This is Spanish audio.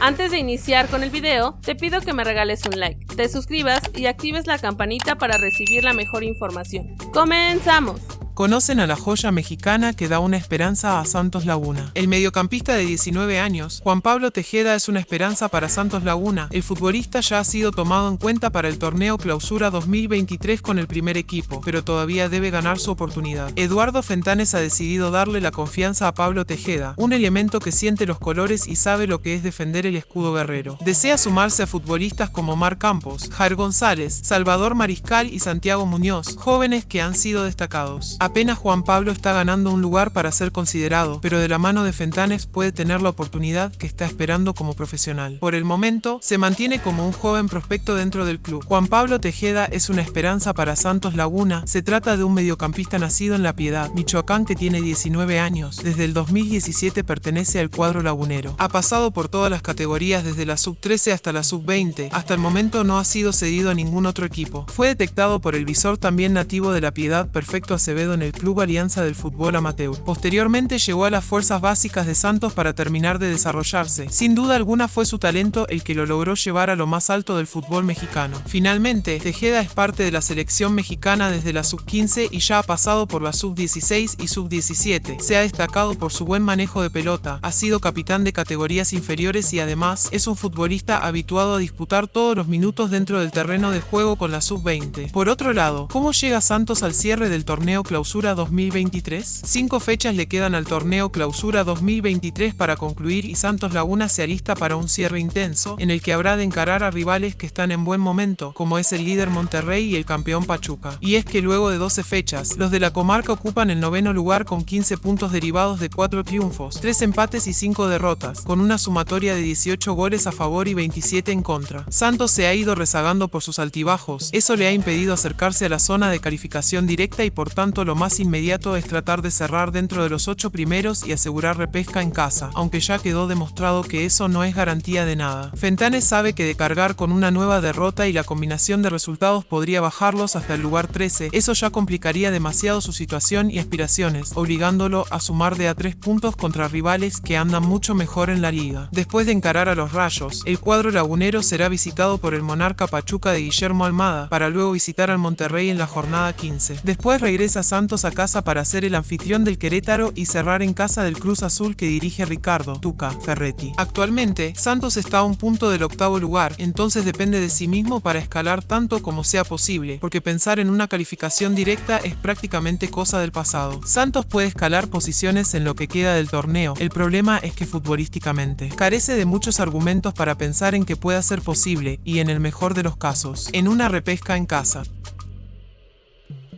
Antes de iniciar con el video, te pido que me regales un like, te suscribas y actives la campanita para recibir la mejor información. ¡Comenzamos! Conocen a la joya mexicana que da una esperanza a Santos Laguna. El mediocampista de 19 años, Juan Pablo Tejeda es una esperanza para Santos Laguna. El futbolista ya ha sido tomado en cuenta para el torneo Clausura 2023 con el primer equipo, pero todavía debe ganar su oportunidad. Eduardo Fentanes ha decidido darle la confianza a Pablo Tejeda, un elemento que siente los colores y sabe lo que es defender el escudo guerrero. Desea sumarse a futbolistas como Mar Campos, Jair González, Salvador Mariscal y Santiago Muñoz, jóvenes que han sido destacados. Apenas Juan Pablo está ganando un lugar para ser considerado, pero de la mano de Fentanes puede tener la oportunidad que está esperando como profesional. Por el momento, se mantiene como un joven prospecto dentro del club. Juan Pablo Tejeda es una esperanza para Santos Laguna. Se trata de un mediocampista nacido en La Piedad, Michoacán que tiene 19 años. Desde el 2017 pertenece al cuadro lagunero. Ha pasado por todas las categorías desde la sub-13 hasta la sub-20. Hasta el momento no ha sido cedido a ningún otro equipo. Fue detectado por el visor también nativo de La Piedad, Perfecto Acevedo en el Club Alianza del Fútbol Amateur. Posteriormente llegó a las fuerzas básicas de Santos para terminar de desarrollarse. Sin duda alguna fue su talento el que lo logró llevar a lo más alto del fútbol mexicano. Finalmente, Tejeda es parte de la selección mexicana desde la sub-15 y ya ha pasado por la sub-16 y sub-17. Se ha destacado por su buen manejo de pelota, ha sido capitán de categorías inferiores y además es un futbolista habituado a disputar todos los minutos dentro del terreno de juego con la sub-20. Por otro lado, ¿cómo llega Santos al cierre del torneo clausura? Clausura 2023? Cinco fechas le quedan al torneo Clausura 2023 para concluir y Santos Laguna se alista para un cierre intenso, en el que habrá de encarar a rivales que están en buen momento, como es el líder Monterrey y el campeón Pachuca. Y es que luego de 12 fechas, los de la comarca ocupan el noveno lugar con 15 puntos derivados de 4 triunfos, 3 empates y 5 derrotas, con una sumatoria de 18 goles a favor y 27 en contra. Santos se ha ido rezagando por sus altibajos, eso le ha impedido acercarse a la zona de calificación directa y por tanto lo más inmediato es tratar de cerrar dentro de los ocho primeros y asegurar repesca en casa, aunque ya quedó demostrado que eso no es garantía de nada. Fentanes sabe que de cargar con una nueva derrota y la combinación de resultados podría bajarlos hasta el lugar 13, eso ya complicaría demasiado su situación y aspiraciones, obligándolo a sumar de a tres puntos contra rivales que andan mucho mejor en la liga. Después de encarar a los rayos, el cuadro lagunero será visitado por el monarca Pachuca de Guillermo Almada, para luego visitar al Monterrey en la jornada 15. Después regresa San a casa para ser el anfitrión del Querétaro y cerrar en casa del Cruz Azul que dirige Ricardo Tuca Ferretti. Actualmente, Santos está a un punto del octavo lugar, entonces depende de sí mismo para escalar tanto como sea posible, porque pensar en una calificación directa es prácticamente cosa del pasado. Santos puede escalar posiciones en lo que queda del torneo, el problema es que futbolísticamente carece de muchos argumentos para pensar en que pueda ser posible, y en el mejor de los casos, en una repesca en casa.